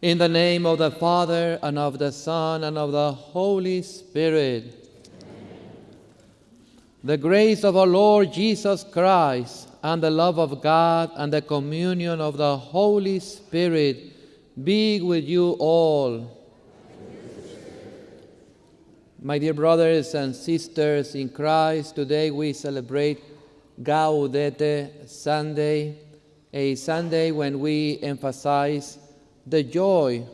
In the name of the Father, and of the Son, and of the Holy Spirit. The grace of our Lord Jesus Christ, and the love of God, and the communion of the Holy Spirit be with you all. My dear brothers and sisters in Christ, today we celebrate Gaudete Sunday, a Sunday when we emphasize the joy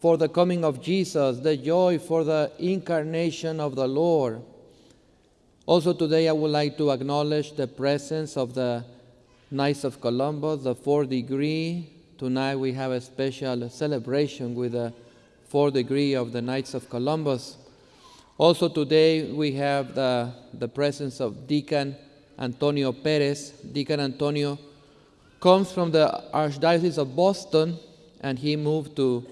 for the coming of Jesus, the joy for the incarnation of the Lord. Also today I would like to acknowledge the presence of the Knights of Columbus, the fourth degree. Tonight we have a special celebration with the fourth degree of the Knights of Columbus. Also today we have the, the presence of Deacon Antonio Perez. Deacon Antonio comes from the Archdiocese of Boston and he moved to,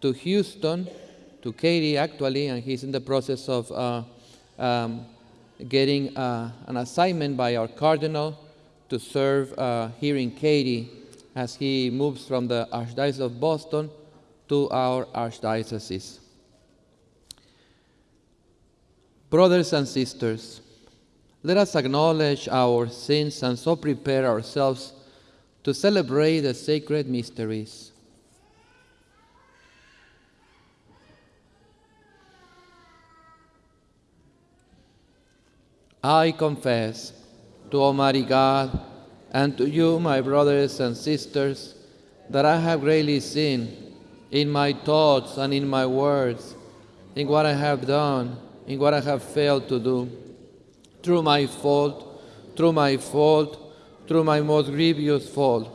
to Houston, to Katy actually, and he's in the process of uh, um, getting uh, an assignment by our cardinal to serve uh, here in Katy as he moves from the Archdiocese of Boston to our Archdiocese. Brothers and sisters, let us acknowledge our sins and so prepare ourselves to celebrate the sacred mysteries. I confess to Almighty God and to you, my brothers and sisters, that I have greatly sinned in my thoughts and in my words, in what I have done, in what I have failed to do. Through my fault, through my fault, through my most grievous fault.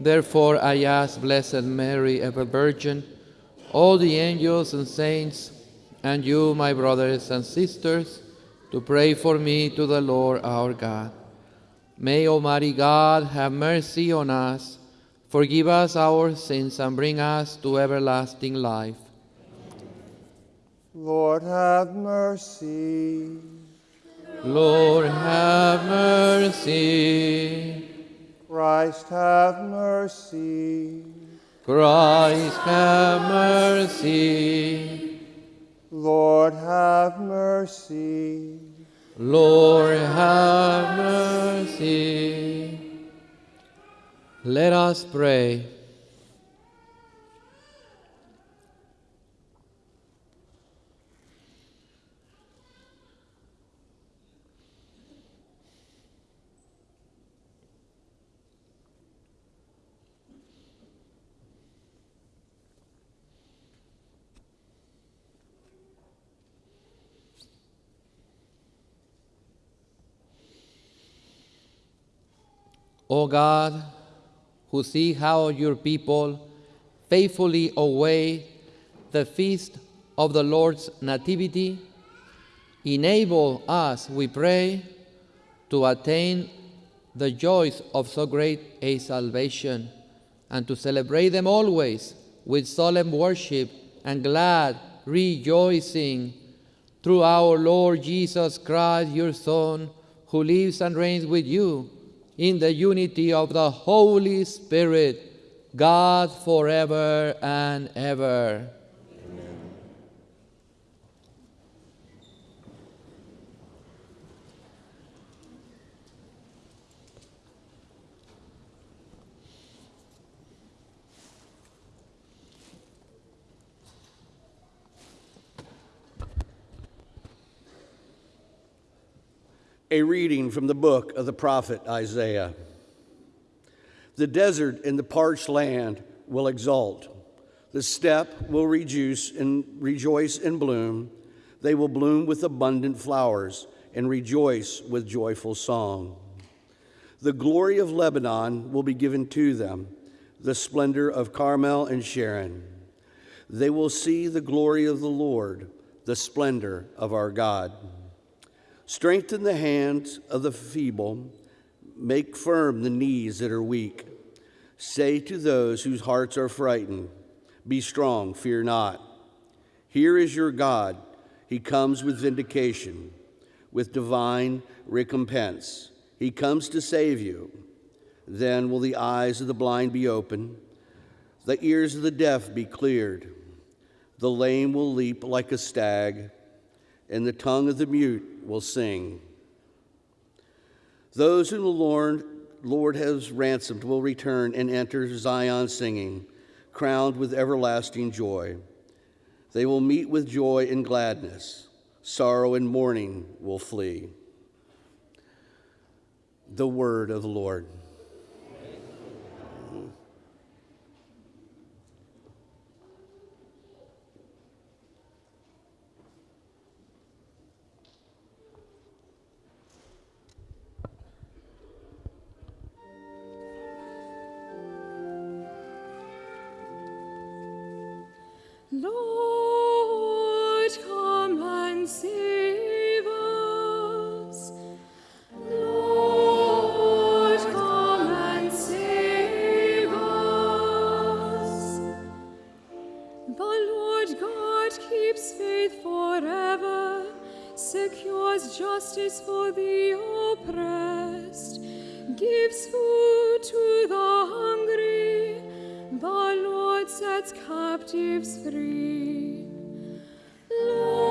Therefore I ask Blessed Mary, ever Virgin, all the angels and saints, and you, my brothers and sisters, to pray for me to the Lord our God. May Almighty God have mercy on us, forgive us our sins, and bring us to everlasting life. Lord, have mercy. Lord, have mercy. Christ, have mercy. Christ, have mercy. Lord, have mercy. Lord, have mercy. Let us pray. O God, who see how your people faithfully await the feast of the Lord's Nativity, enable us, we pray, to attain the joys of so great a salvation and to celebrate them always with solemn worship and glad rejoicing through our Lord Jesus Christ, your Son, who lives and reigns with you in the unity of the Holy Spirit, God forever and ever. A reading from the book of the prophet Isaiah. The desert and the parched land will exult. The steppe will rejoice and rejoice and bloom. They will bloom with abundant flowers and rejoice with joyful song. The glory of Lebanon will be given to them, the splendor of Carmel and Sharon. They will see the glory of the Lord, the splendor of our God. Strengthen the hands of the feeble, make firm the knees that are weak. Say to those whose hearts are frightened, Be strong, fear not. Here is your God. He comes with vindication, with divine recompense. He comes to save you. Then will the eyes of the blind be opened, The ears of the deaf be cleared. The lame will leap like a stag, and the tongue of the mute will sing. Those whom the Lord, Lord has ransomed will return and enter Zion singing, crowned with everlasting joy. They will meet with joy and gladness. Sorrow and mourning will flee. The word of the Lord. Secures justice for the oppressed, gives food sets captives free. Lord,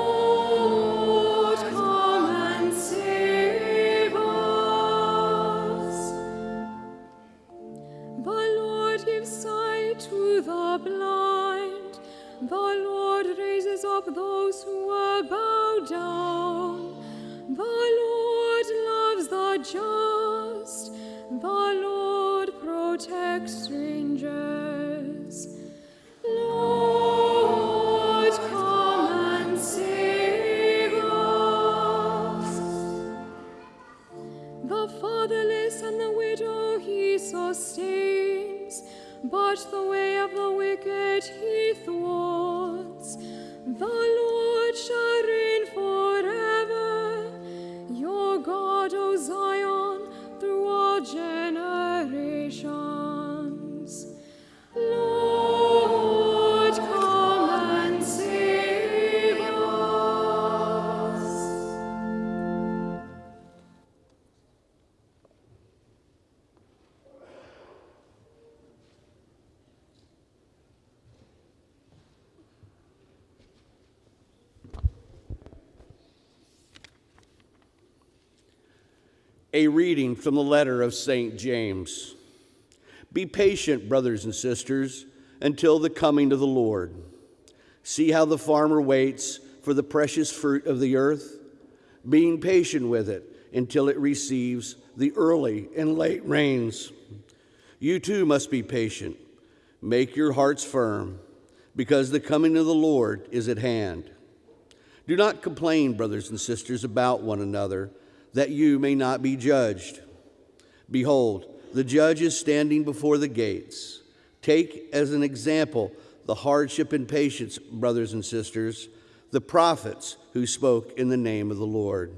but the way A reading from the letter of St. James. Be patient, brothers and sisters, until the coming of the Lord. See how the farmer waits for the precious fruit of the earth, being patient with it until it receives the early and late rains. You too must be patient. Make your hearts firm, because the coming of the Lord is at hand. Do not complain, brothers and sisters, about one another, that you may not be judged. Behold, the judge is standing before the gates. Take as an example the hardship and patience, brothers and sisters, the prophets who spoke in the name of the Lord.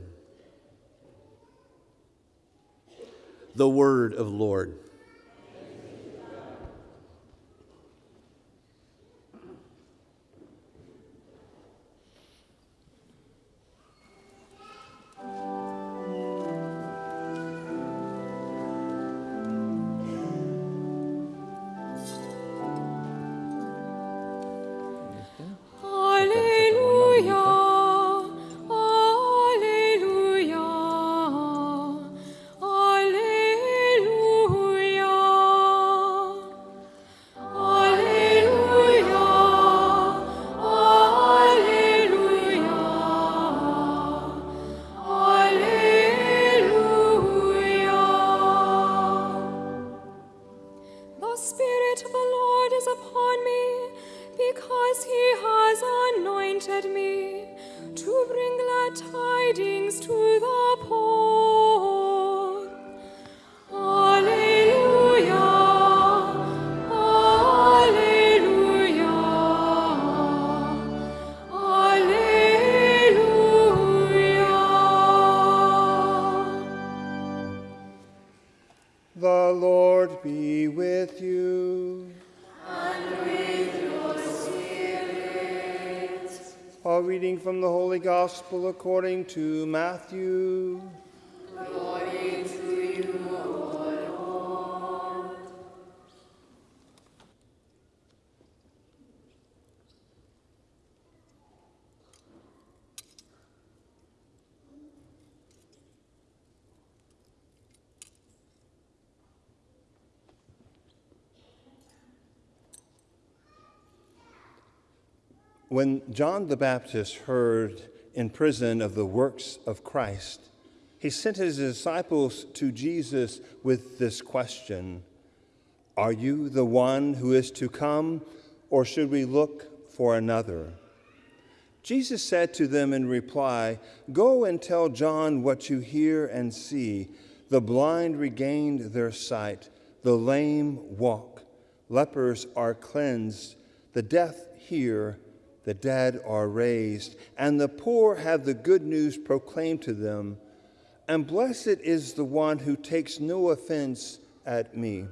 The word of the Lord. Gospel according to Matthew. Glory to you, Lord, When John the Baptist heard in prison of the works of Christ, he sent his disciples to Jesus with this question Are you the one who is to come, or should we look for another? Jesus said to them in reply, Go and tell John what you hear and see. The blind regained their sight, the lame walk, lepers are cleansed, the deaf hear, the dead are raised, and the poor have the good news proclaimed to them. And blessed is the one who takes no offense at me.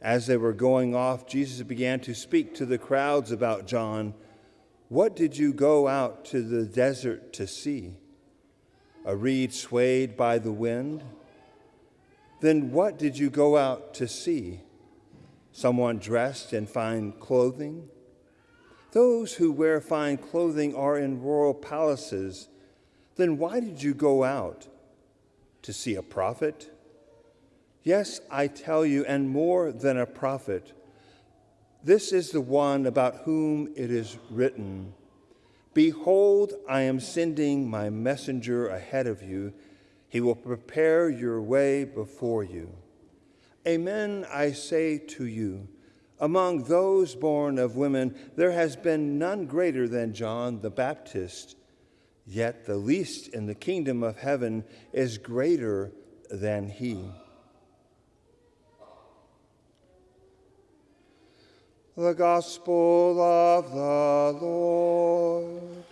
As they were going off, Jesus began to speak to the crowds about John. What did you go out to the desert to see? A reed swayed by the wind? Then what did you go out to see? Someone dressed in fine clothing? Those who wear fine clothing are in royal palaces. Then why did you go out? To see a prophet? Yes, I tell you, and more than a prophet. This is the one about whom it is written Behold, I am sending my messenger ahead of you. He will prepare your way before you. Amen, I say to you, among those born of women, there has been none greater than John the Baptist. Yet the least in the kingdom of heaven is greater than he. The Gospel of the Lord.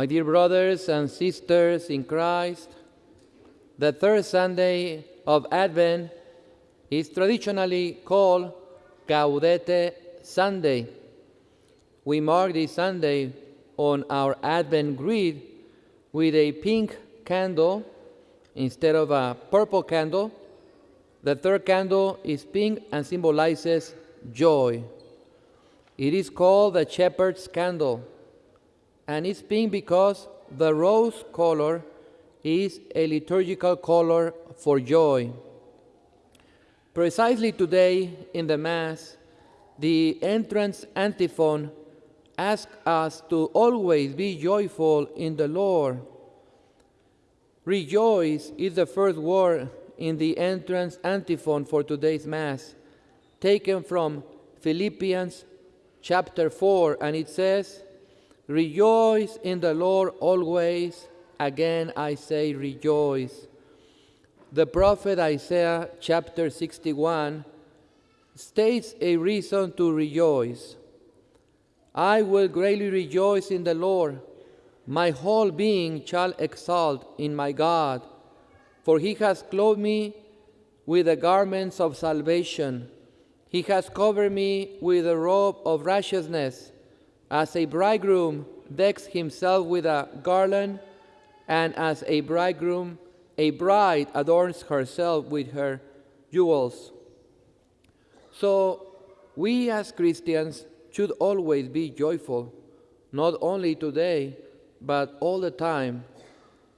My dear brothers and sisters in Christ, the third Sunday of Advent is traditionally called Gaudete Sunday. We mark this Sunday on our Advent grid with a pink candle instead of a purple candle. The third candle is pink and symbolizes joy. It is called the shepherd's candle and it's pink because the rose color is a liturgical color for joy. Precisely today in the Mass, the entrance antiphon asks us to always be joyful in the Lord. Rejoice is the first word in the entrance antiphon for today's Mass, taken from Philippians chapter 4, and it says, Rejoice in the Lord always. Again, I say rejoice. The prophet Isaiah, chapter 61, states a reason to rejoice. I will greatly rejoice in the Lord. My whole being shall exult in my God, for he has clothed me with the garments of salvation. He has covered me with a robe of righteousness as a bridegroom decks himself with a garland, and as a bridegroom, a bride adorns herself with her jewels. So, we as Christians should always be joyful, not only today, but all the time.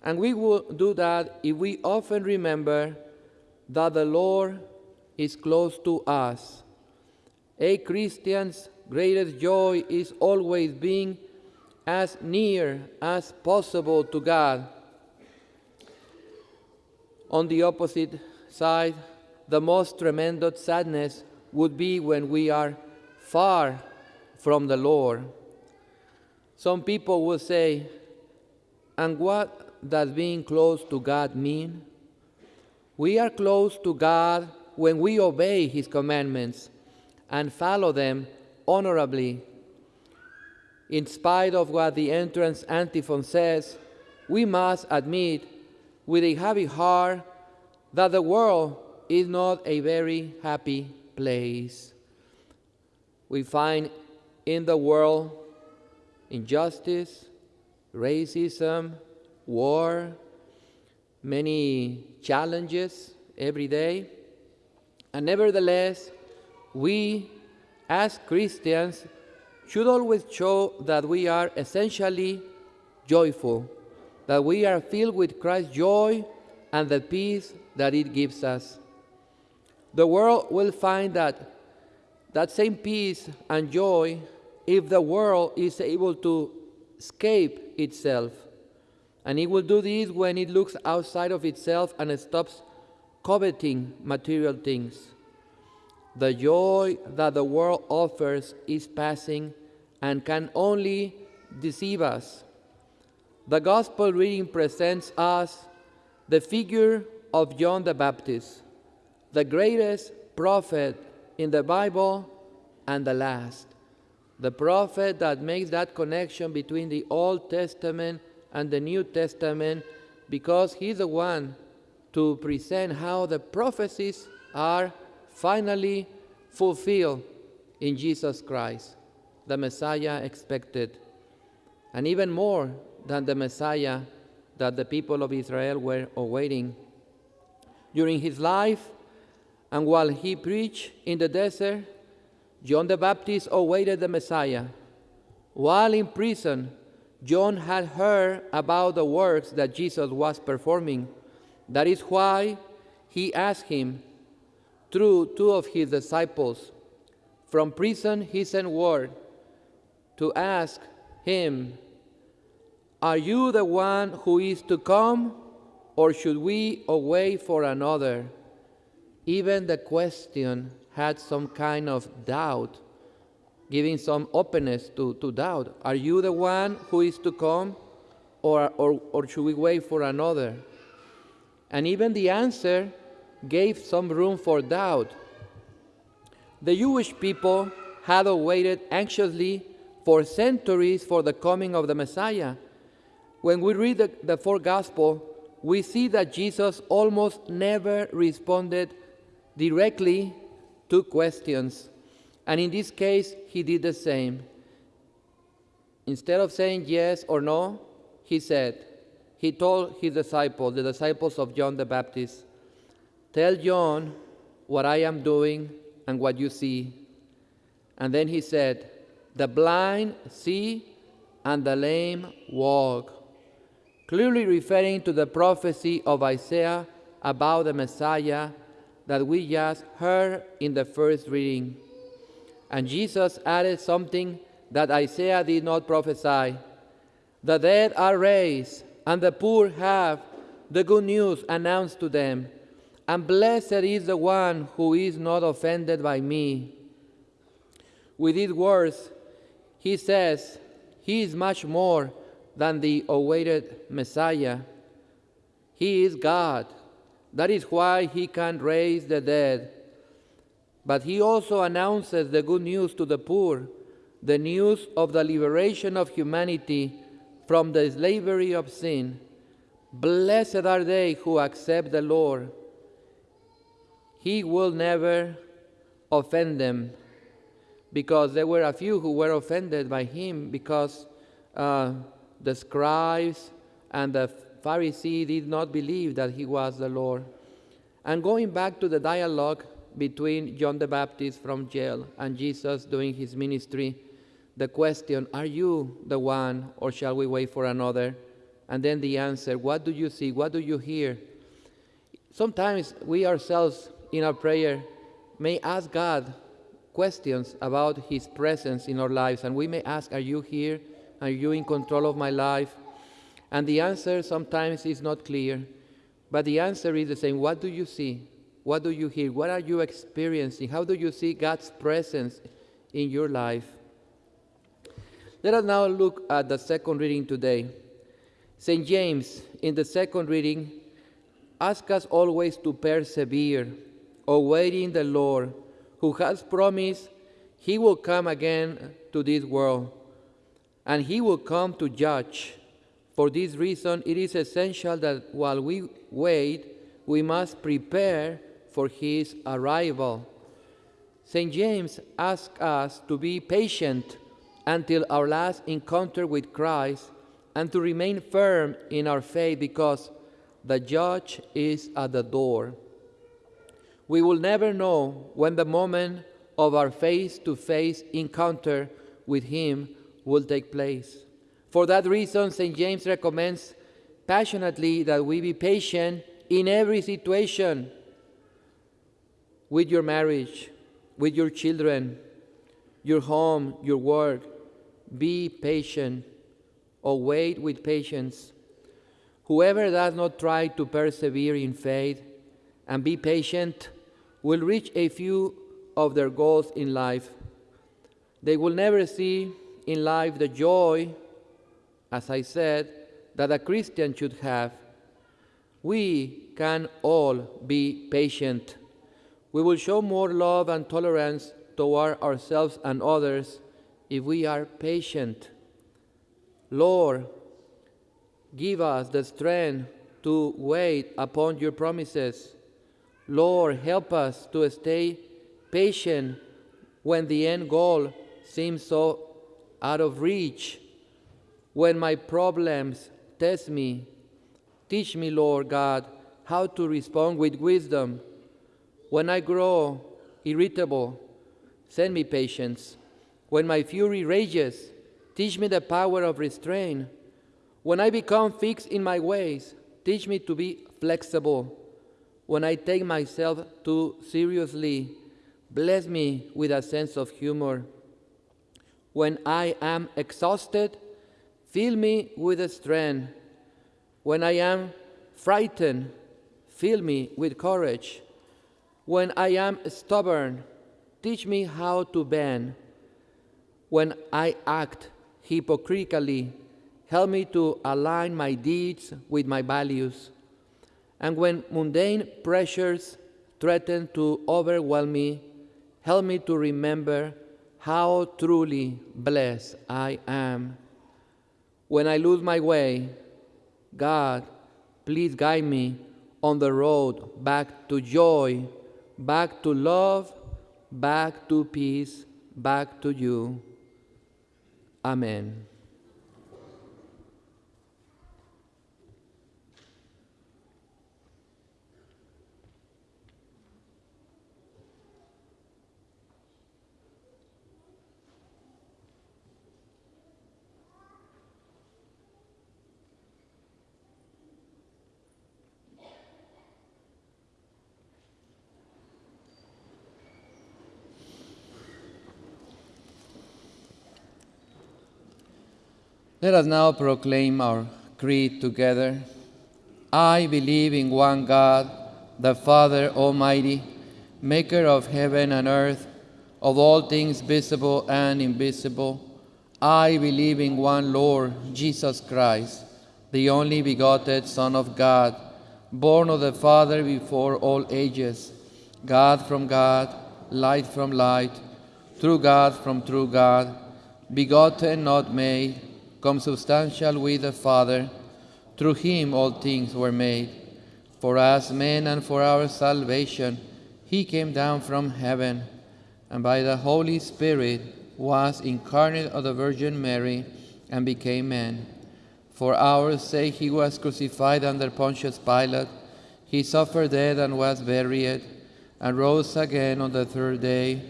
And we will do that if we often remember that the Lord is close to us. A Christian's greatest joy is always being as near as possible to God. On the opposite side, the most tremendous sadness would be when we are far from the Lord. Some people will say, and what does being close to God mean? We are close to God when we obey His commandments and follow them honorably. In spite of what the entrance antiphon says, we must admit with a heavy heart that the world is not a very happy place. We find in the world injustice, racism, war, many challenges every day. And nevertheless, we as Christians, should always show that we are essentially joyful, that we are filled with Christ's joy and the peace that it gives us. The world will find that that same peace and joy if the world is able to escape itself. And it will do this when it looks outside of itself and stops coveting material things. The joy that the world offers is passing and can only deceive us. The gospel reading presents us the figure of John the Baptist, the greatest prophet in the Bible and the last. The prophet that makes that connection between the Old Testament and the New Testament because he's the one to present how the prophecies are finally fulfilled in Jesus Christ, the Messiah expected, and even more than the Messiah that the people of Israel were awaiting. During his life, and while he preached in the desert, John the Baptist awaited the Messiah. While in prison, John had heard about the works that Jesus was performing. That is why he asked him through two of his disciples. From prison, he sent word to ask him, Are you the one who is to come, or should we await for another? Even the question had some kind of doubt, giving some openness to, to doubt. Are you the one who is to come, or, or, or should we wait for another? And even the answer gave some room for doubt. The Jewish people had awaited anxiously for centuries for the coming of the Messiah. When we read the, the four Gospels, we see that Jesus almost never responded directly to questions. And in this case, he did the same. Instead of saying yes or no, he said, he told his disciples, the disciples of John the Baptist, Tell John what I am doing and what you see. And then he said, The blind see and the lame walk. Clearly referring to the prophecy of Isaiah about the Messiah that we just heard in the first reading. And Jesus added something that Isaiah did not prophesy. The dead are raised, and the poor have the good news announced to them. And blessed is the one who is not offended by me. With these words, he says, He is much more than the awaited Messiah. He is God that is why he can raise the dead. But he also announces the good news to the poor, the news of the liberation of humanity from the slavery of sin. Blessed are they who accept the Lord. He will never offend them because there were a few who were offended by him because uh, the scribes and the Pharisee did not believe that he was the Lord. And going back to the dialogue between John the Baptist from jail and Jesus doing his ministry, the question, Are you the one, or shall we wait for another? And then the answer, What do you see? What do you hear? Sometimes we ourselves in our prayer may ask God questions about His presence in our lives, and we may ask, Are you here? Are you in control of my life? And the answer sometimes is not clear, but the answer is the same. What do you see? What do you hear? What are you experiencing? How do you see God's presence in your life? Let us now look at the second reading today. St. James, in the second reading, asks us always to persevere, awaiting the Lord, who has promised he will come again to this world, and he will come to judge for this reason, it is essential that while we wait, we must prepare for his arrival. St. James asks us to be patient until our last encounter with Christ and to remain firm in our faith because the judge is at the door. We will never know when the moment of our face to face encounter with Him will take place. For that reason, St. James recommends passionately that we be patient in every situation with your marriage, with your children, your home, your work. Be patient or wait with patience. Whoever does not try to persevere in faith and be patient will reach a few of their goals in life. They will never see in life the joy, as I said, that a Christian should have. We can all be patient. We will show more love and tolerance toward ourselves and others if we are patient. Lord, give us the strength to wait upon your promises. Lord, help us to stay patient when the end goal seems so out of reach. When my problems test me, teach me, Lord God, how to respond with wisdom. When I grow irritable, send me patience. When my fury rages, teach me the power of restraint. When I become fixed in my ways, teach me to be flexible. When I take myself too seriously, bless me with a sense of humor. When I am exhausted, fill me with strength. When I am frightened, fill me with courage. When I am stubborn, teach me how to bend. When I act hypocritically, help me to align my deeds with my values. And when mundane pressures threaten to overwhelm me, help me to remember how truly blessed I am. When I lose my way, God, please guide me on the road back to joy, back to love, back to peace, back to you. Amen. Let us now proclaim our creed together. I believe in one God, the Father Almighty, maker of heaven and earth, of all things visible and invisible. I believe in one Lord, Jesus Christ, the only begotten Son of God, born of the Father before all ages, God from God, light from light, true God from true God, begotten, not made consubstantial with the Father. Through him all things were made. For us men and for our salvation, he came down from heaven, and by the Holy Spirit was incarnate of the Virgin Mary and became man. For our sake he was crucified under Pontius Pilate. He suffered death and was buried, and rose again on the third day,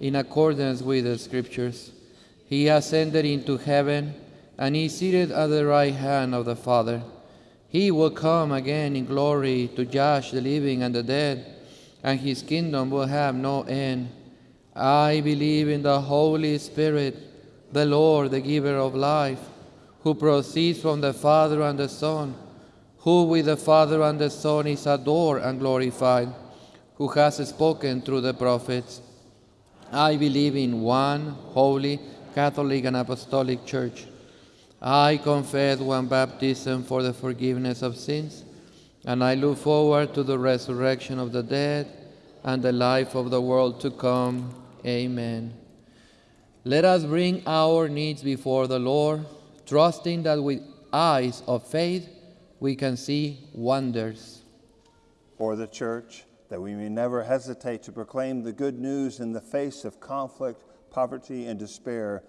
in accordance with the Scriptures. He ascended into heaven and is seated at the right hand of the Father. He will come again in glory to judge the living and the dead, and his kingdom will have no end. I believe in the Holy Spirit, the Lord, the giver of life, who proceeds from the Father and the Son, who with the Father and the Son is adored and glorified, who has spoken through the prophets. I believe in one holy, Catholic, and Apostolic Church. I confess one baptism for the forgiveness of sins, and I look forward to the resurrection of the dead and the life of the world to come. Amen. Let us bring our needs before the Lord, trusting that with eyes of faith we can see wonders. For the church, that we may never hesitate to proclaim the good news in the face of conflict, poverty, and despair,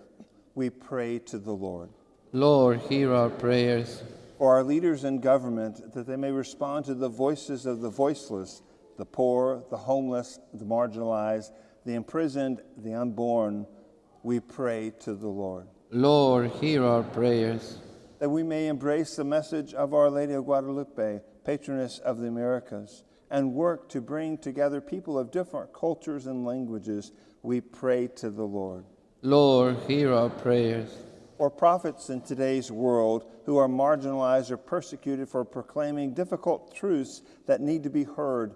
we pray to the Lord. Lord, hear our prayers. For our leaders in government, that they may respond to the voices of the voiceless, the poor, the homeless, the marginalized, the imprisoned, the unborn, we pray to the Lord. Lord, hear our prayers. That we may embrace the message of Our Lady of Guadalupe, patroness of the Americas, and work to bring together people of different cultures and languages, we pray to the Lord. Lord, hear our prayers. Or prophets in today's world who are marginalized or persecuted for proclaiming difficult truths that need to be heard,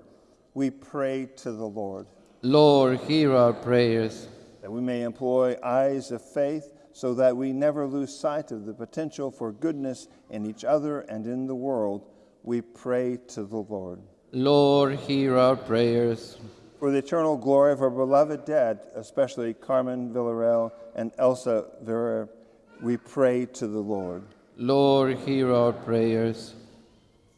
we pray to the Lord. Lord, hear our prayers. That we may employ eyes of faith so that we never lose sight of the potential for goodness in each other and in the world, we pray to the Lord. Lord, hear our prayers. For the eternal glory of our beloved dead, especially Carmen Villarreal and Elsa Vera, we pray to the Lord. Lord, hear our prayers.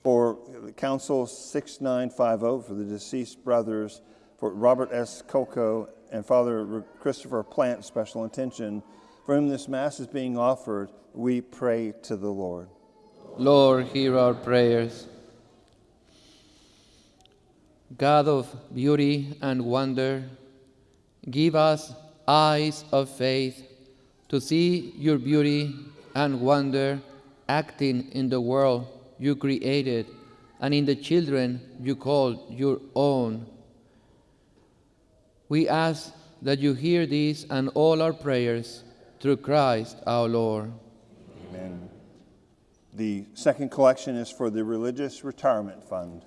For Council 6950, for the deceased brothers, for Robert S. Coco and Father Christopher Plant, special intention, for whom this Mass is being offered, we pray to the Lord. Lord, hear our prayers. God of beauty and wonder, give us eyes of faith to see your beauty and wonder acting in the world you created and in the children you called your own. We ask that you hear these and all our prayers through Christ our Lord. Amen. The second collection is for the Religious Retirement Fund.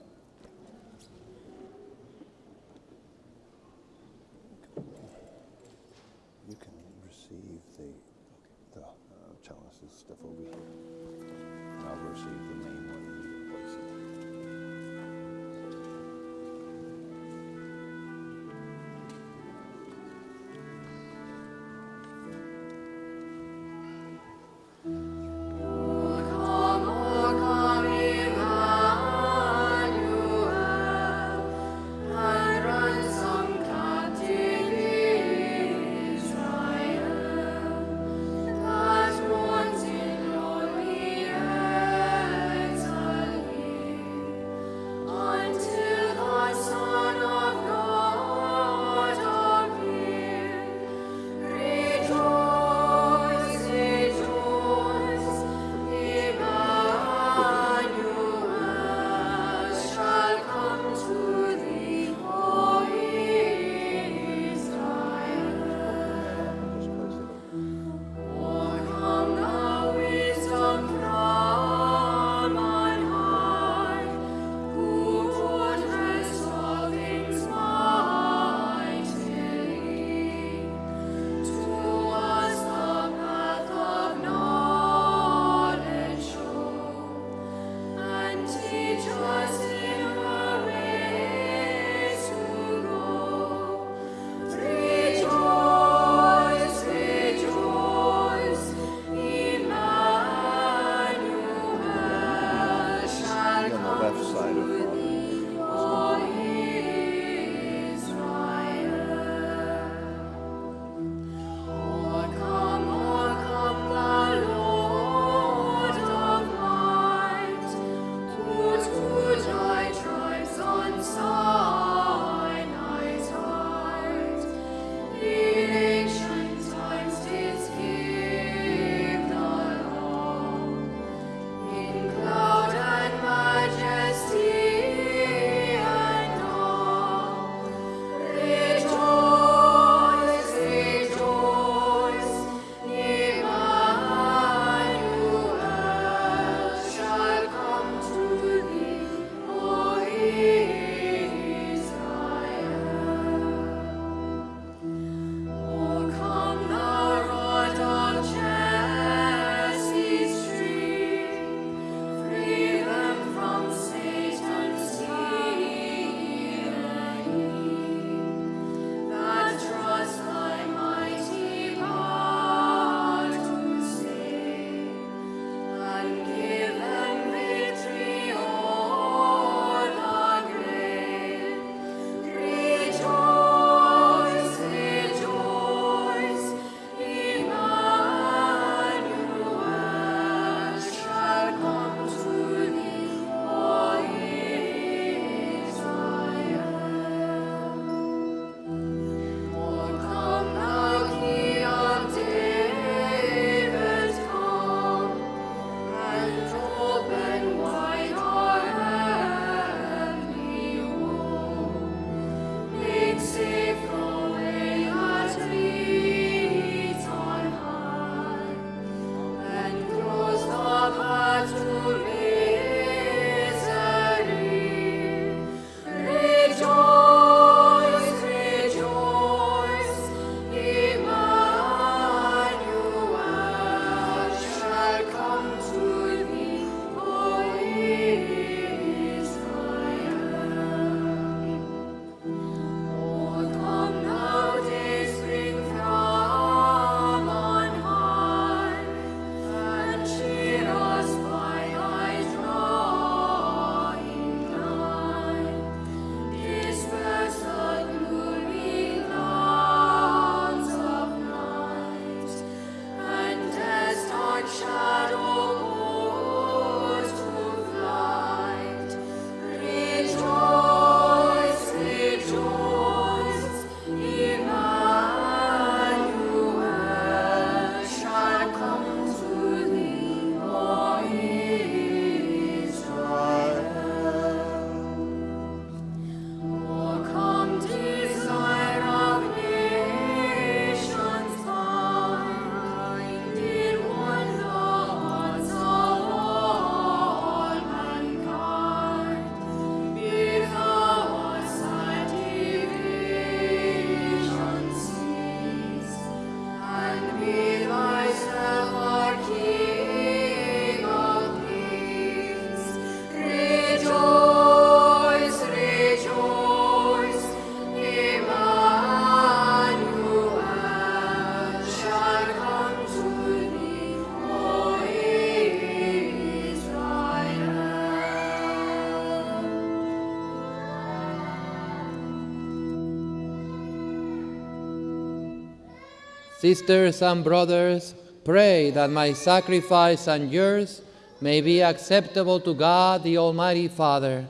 Sisters and brothers, pray that my sacrifice and yours may be acceptable to God the Almighty Father.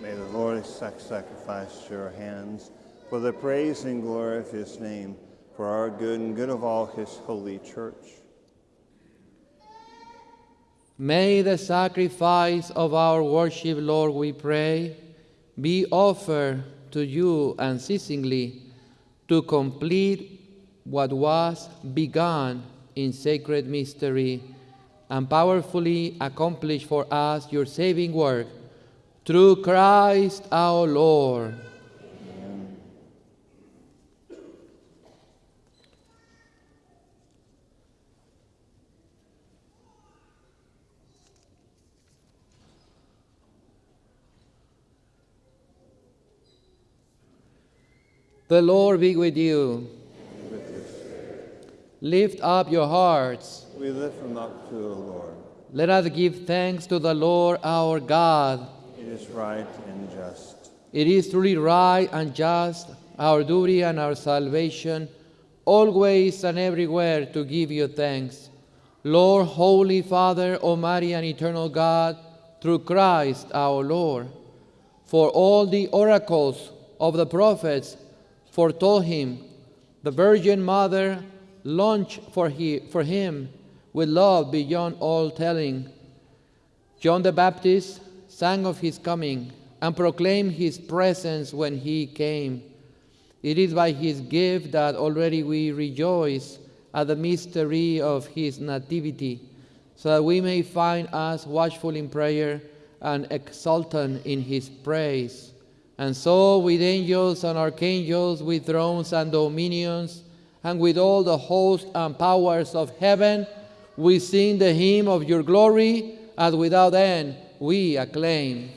May the Lord accept sacrifice to your hands for the praise and glory of his name, for our good and good of all his holy church. May the sacrifice of our worship, Lord, we pray, be offered to you unceasingly to complete what was begun in sacred mystery and powerfully accomplish for us your saving work through Christ our Lord. The Lord be with you. Lift up your hearts. We lift them up to the Lord. Let us give thanks to the Lord our God. It is right and just. It is truly right and just, our duty and our salvation, always and everywhere to give you thanks. Lord, Holy Father, Almighty and Eternal God, through Christ our Lord. For all the oracles of the prophets foretold him, the Virgin Mother launched for, he, for him with love beyond all telling. John the Baptist sang of his coming and proclaimed his presence when he came. It is by his gift that already we rejoice at the mystery of his nativity, so that we may find us watchful in prayer and exultant in his praise. And so, with angels and archangels, with thrones and dominions, and with all the hosts and powers of heaven, we sing the hymn of your glory, as without end we acclaim.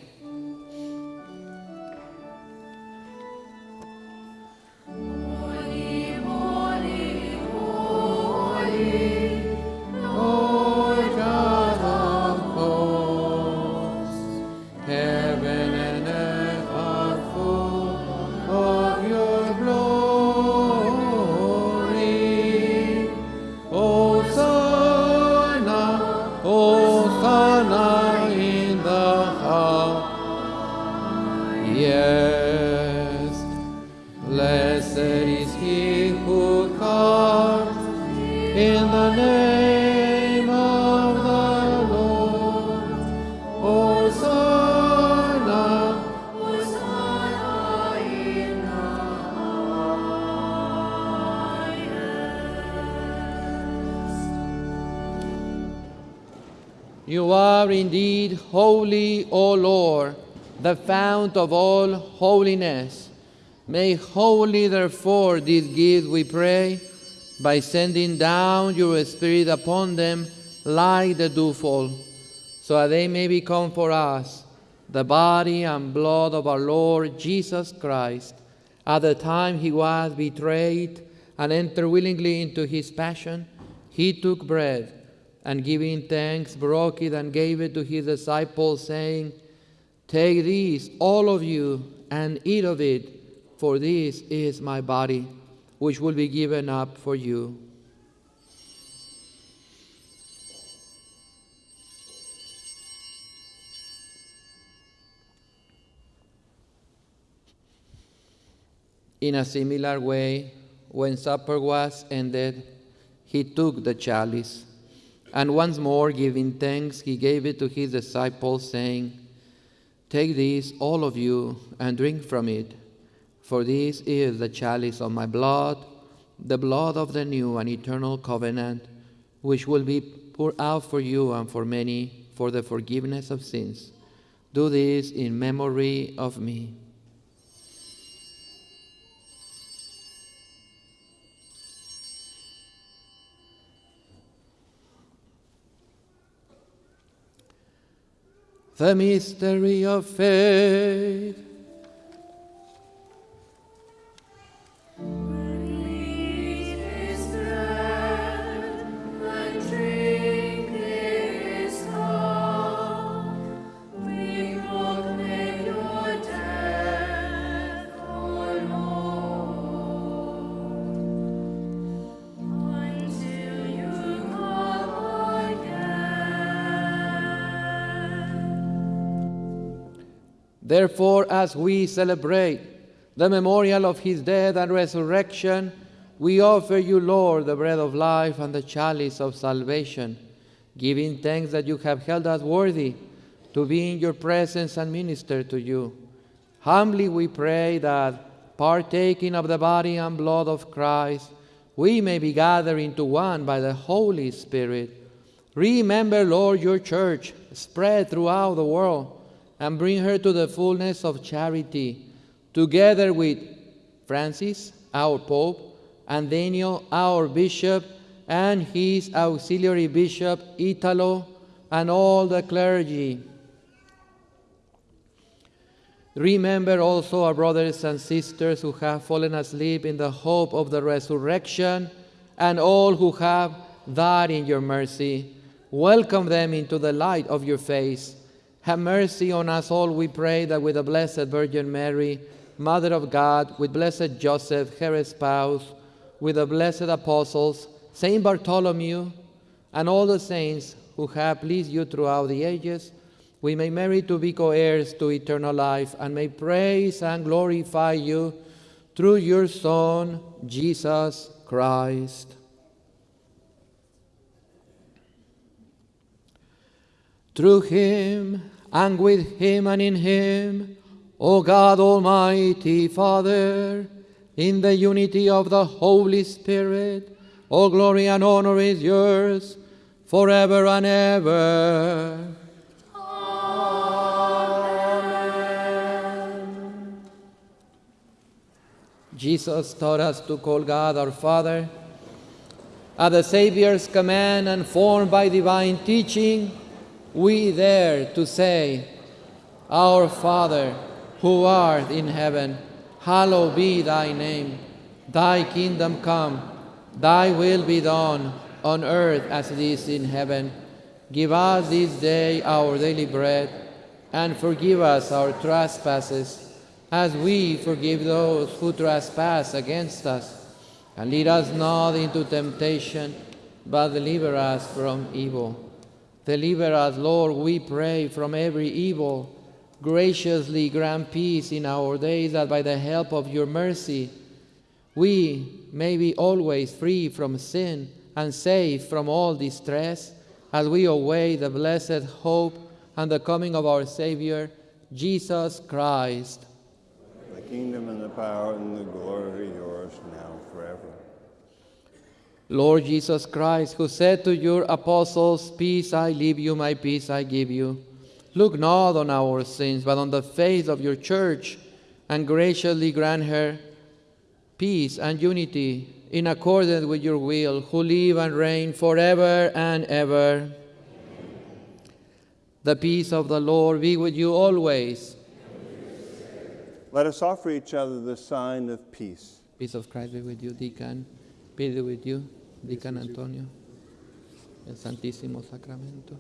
The fount of all holiness. May holy, therefore, these gifts, we pray, by sending down your Spirit upon them like the dewfall, so that they may become for us the body and blood of our Lord Jesus Christ. At the time he was betrayed and entered willingly into his passion, he took bread and giving thanks, broke it and gave it to his disciples, saying, Take this, all of you, and eat of it, for this is my body, which will be given up for you. In a similar way, when supper was ended, he took the chalice, and once more giving thanks, he gave it to his disciples, saying, Take this, all of you, and drink from it, for this is the chalice of my blood, the blood of the new and eternal covenant, which will be poured out for you and for many for the forgiveness of sins. Do this in memory of me. The mystery of faith. Therefore, as we celebrate the memorial of his death and resurrection, we offer you, Lord, the bread of life and the chalice of salvation, giving thanks that you have held us worthy to be in your presence and minister to you. Humbly we pray that, partaking of the body and blood of Christ, we may be gathered into one by the Holy Spirit. Remember, Lord, your church spread throughout the world and bring her to the fullness of charity, together with Francis, our Pope, and Daniel, our Bishop, and his auxiliary bishop, Italo, and all the clergy. Remember also our brothers and sisters who have fallen asleep in the hope of the resurrection, and all who have died in your mercy. Welcome them into the light of your face. Have mercy on us all, we pray, that with the Blessed Virgin Mary, Mother of God, with blessed Joseph, her spouse, with the blessed apostles, Saint Bartholomew, and all the saints who have pleased you throughout the ages, we may merit to be co heirs to eternal life and may praise and glorify you through your Son, Jesus Christ. Through him, and with him, and in him, O God Almighty Father, in the unity of the Holy Spirit, all glory and honor is yours forever and ever. Jesus taught us to call God our Father. At the Savior's command and formed by divine teaching, we dare to say, Our Father, who art in heaven, hallowed be thy name. Thy kingdom come, thy will be done, on earth as it is in heaven. Give us this day our daily bread, and forgive us our trespasses as we forgive those who trespass against us. And lead us not into temptation, but deliver us from evil. Deliver us, Lord, we pray, from every evil. Graciously grant peace in our days, that by the help of your mercy we may be always free from sin and safe from all distress, as we await the blessed hope and the coming of our Savior, Jesus Christ. The kingdom and the power and the glory are yours now forever. Lord Jesus Christ, who said to your apostles, Peace I leave you, my peace I give you, look not on our sins, but on the faith of your church, and graciously grant her peace and unity in accordance with your will, who live and reign forever and ever. The peace of the Lord be with you always. Let us offer each other the sign of peace. Peace of Christ be with you, Deacon. Be with you, Deacon Antonio. El Santísimo Sacramento.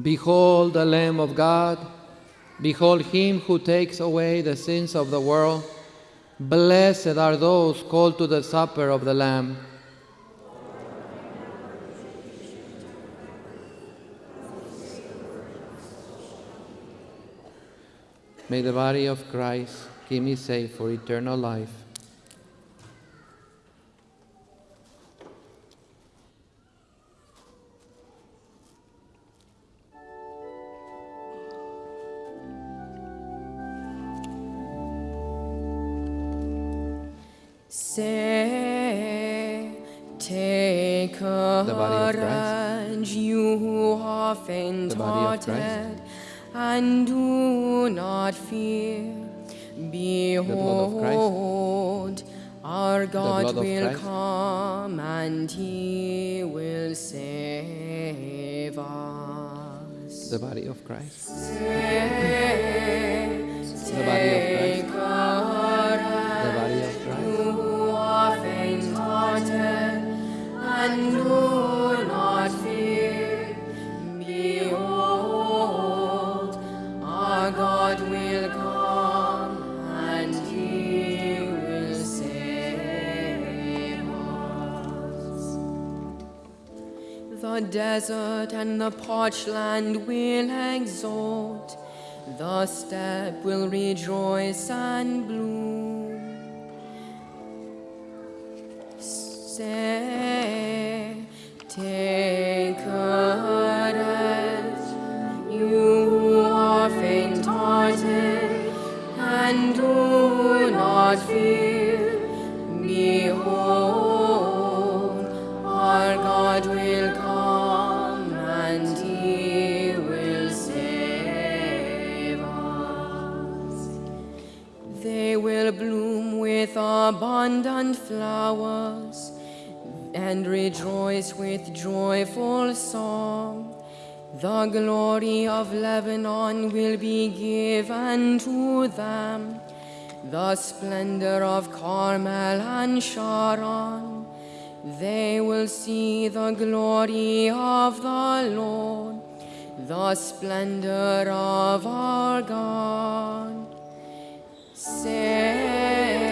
Behold the Lamb of God. Behold him who takes away the sins of the world. Blessed are those called to the supper of the Lamb. May the body of Christ keep me safe for eternal life. Faint-hearted, and do not fear. blood of Christ. Behold, our God will Christ. come and He will save us. The body of Christ. Say, The body of Christ. Desert and the parched land will exult. The steppe will rejoice and bloom. Say, take courage, you who are faint-hearted, and do not fear. Abundant flowers and rejoice with joyful song. The glory of Lebanon will be given to them, the splendor of Carmel and Sharon. They will see the glory of the Lord, the splendor of our God. Say,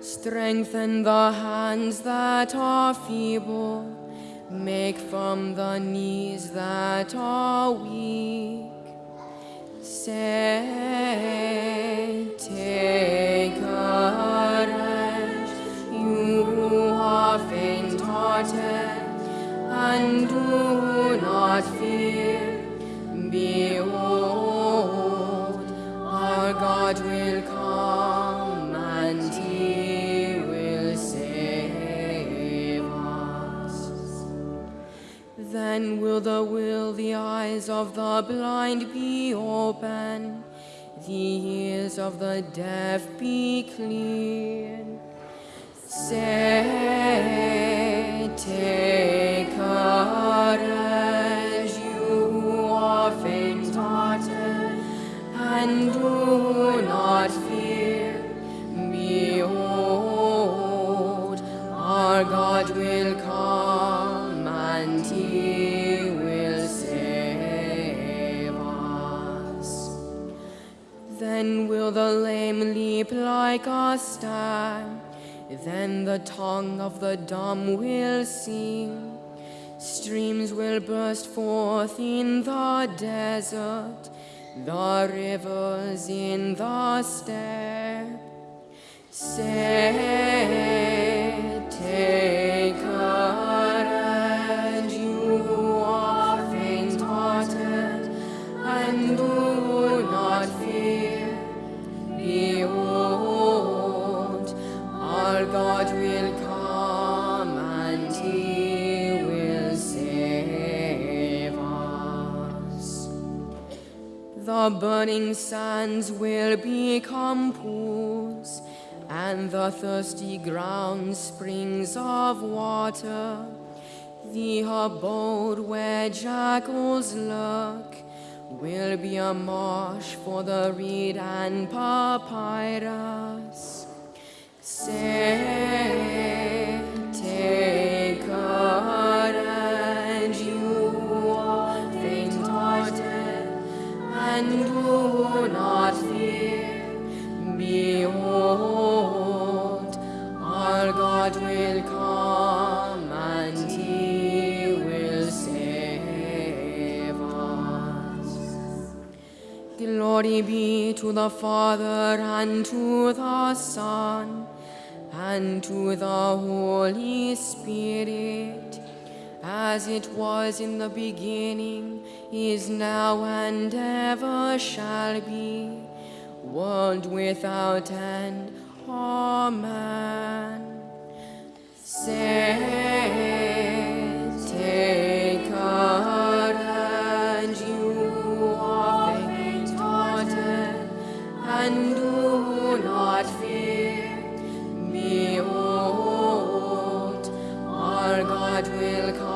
Strengthen the hands that are feeble. Make from the knees that are weak. Say, take courage, you who are faint-hearted, and do not fear. Behold, our God will come, Then will the will the eyes of the blind be open, the ears of the deaf be cleared. Say, take courage, you are faint-hearted, and do not fear. Behold, our God will come, Then will the lame leap like a stag, then the tongue of the dumb will sing. Streams will burst forth in the desert, the rivers in the steppe. Say, take courage, The burning sands will become pools, and the thirsty ground springs of water. The abode where jackals lurk will be a marsh for the reed and papyrus. Say, take and do not fear. Behold, our God will come and he will save us. Glory be to the Father and to the Son and to the Holy Spirit as it was in the beginning, is now, and ever shall be, world without end. Amen. Say, take you are and do not fear. Behold, our God will come.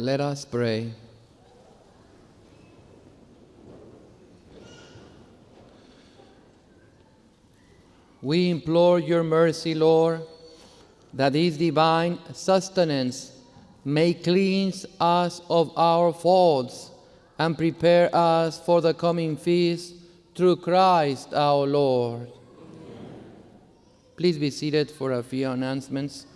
Let us pray. We implore your mercy, Lord, that this divine sustenance may cleanse us of our faults and prepare us for the coming feast through Christ our Lord. Please be seated for a few announcements.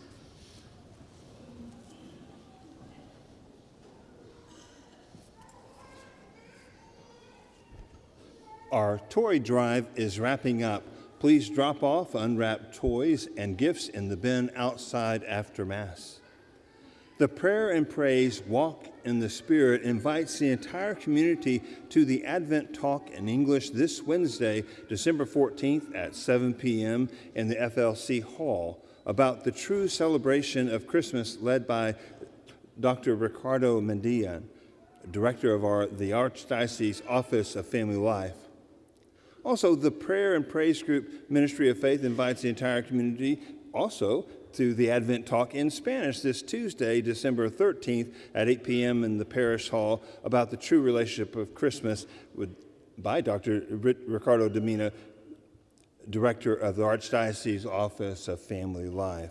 Our toy drive is wrapping up. Please drop off unwrapped toys and gifts in the bin outside after Mass. The prayer and praise Walk in the Spirit invites the entire community to the Advent Talk in English this Wednesday, December 14th at 7 p.m. in the FLC Hall about the true celebration of Christmas led by Dr. Ricardo Mendia, director of our, the Archdiocese Office of Family Life. Also, the Prayer and Praise Group Ministry of Faith invites the entire community also to the Advent Talk in Spanish this Tuesday, December 13th at 8 p.m. in the Parish Hall about the true relationship of Christmas with, by Dr. Ricardo Domina, Director of the Archdiocese Office of Family Life.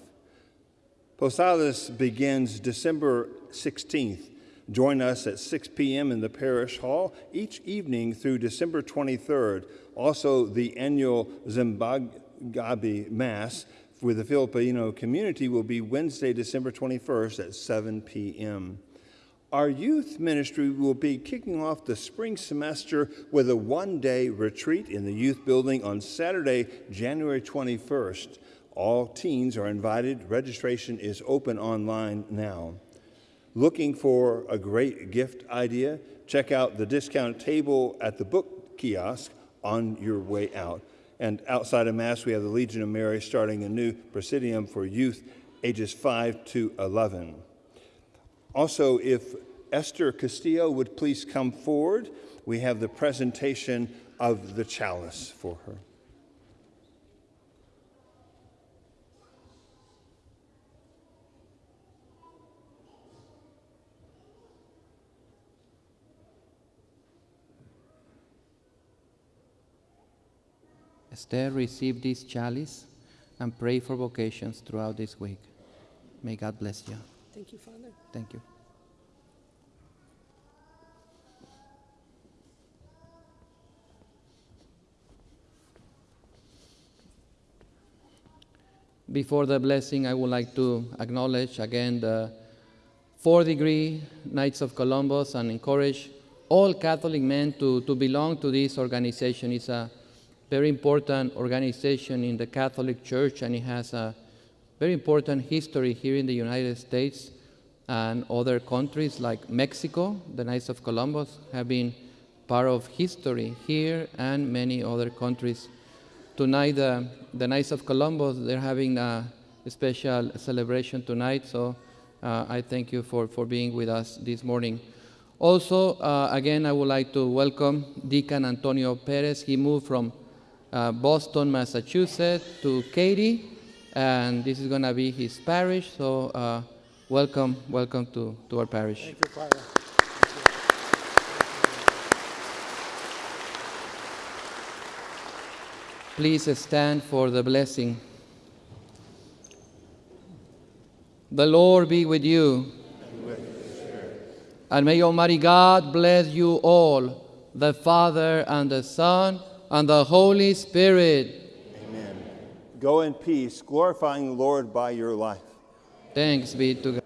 Posadas begins December 16th. Join us at 6 p.m. in the Parish Hall each evening through December 23rd. Also, the annual Simbang Gabi Mass with the Filipino community will be Wednesday, December 21st at 7 p.m. Our youth ministry will be kicking off the spring semester with a one day retreat in the youth building on Saturday, January 21st. All teens are invited. Registration is open online now. Looking for a great gift idea? Check out the discount table at the book kiosk on your way out. And outside of Mass, we have the Legion of Mary starting a new presidium for youth ages 5 to 11. Also, if Esther Castillo would please come forward, we have the presentation of the chalice for her. Esther, receive this chalice and pray for vocations throughout this week. May God bless you. Thank you, Father. Thank you. Before the blessing, I would like to acknowledge again the four degree Knights of Columbus and encourage all Catholic men to, to belong to this organization. It's a very important organization in the Catholic Church, and it has a very important history here in the United States and other countries like Mexico. The Knights of Columbus have been part of history here and many other countries. Tonight, uh, the Knights of Columbus, they're having a special celebration tonight, so uh, I thank you for, for being with us this morning. Also, uh, again, I would like to welcome Deacon Antonio Perez. He moved from uh, Boston, Massachusetts to Katy, and this is going to be his parish. So, uh, welcome, welcome to, to our parish. Thank you, Father. Please stand for the blessing. The Lord be with you. And may Almighty God bless you all, the Father and the Son and the Holy Spirit. Amen. Go in peace, glorifying the Lord by your life. Thanks be to God.